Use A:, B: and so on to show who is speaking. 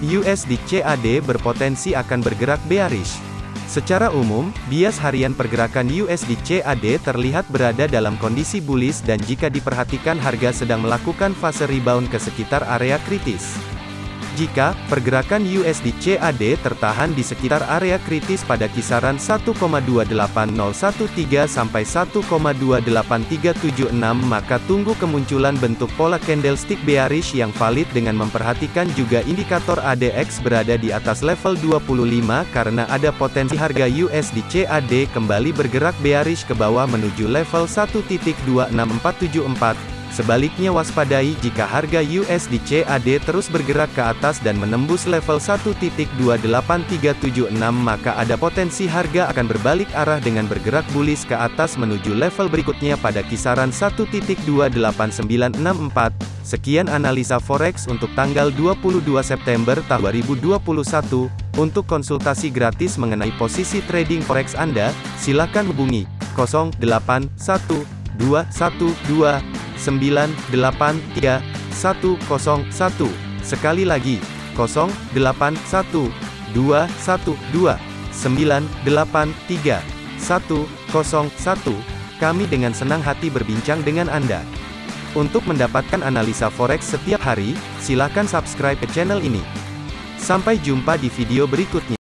A: USD CAD berpotensi akan bergerak bearish. Secara umum, bias harian pergerakan USD CAD terlihat berada dalam kondisi bullish dan jika diperhatikan harga sedang melakukan fase rebound ke sekitar area kritis. Jika pergerakan USD CAD tertahan di sekitar area kritis pada kisaran 1,28013 sampai 1,28376 maka tunggu kemunculan bentuk pola candlestick bearish yang valid dengan memperhatikan juga indikator ADX berada di atas level 25 karena ada potensi harga USD CAD kembali bergerak bearish ke bawah menuju level 1.26474 Sebaliknya waspadai jika harga USD CAD terus bergerak ke atas dan menembus level 1.28376 maka ada potensi harga akan berbalik arah dengan bergerak bullish ke atas menuju level berikutnya pada kisaran 1.28964. Sekian analisa forex untuk tanggal 22 September tahun 2021. Untuk konsultasi gratis mengenai posisi trading forex Anda, silakan hubungi 081212 983 101. Sekali lagi, 081 212 983 101. Kami dengan senang hati berbincang dengan Anda. Untuk mendapatkan analisa forex setiap hari, silakan subscribe ke channel ini. Sampai jumpa di video berikutnya.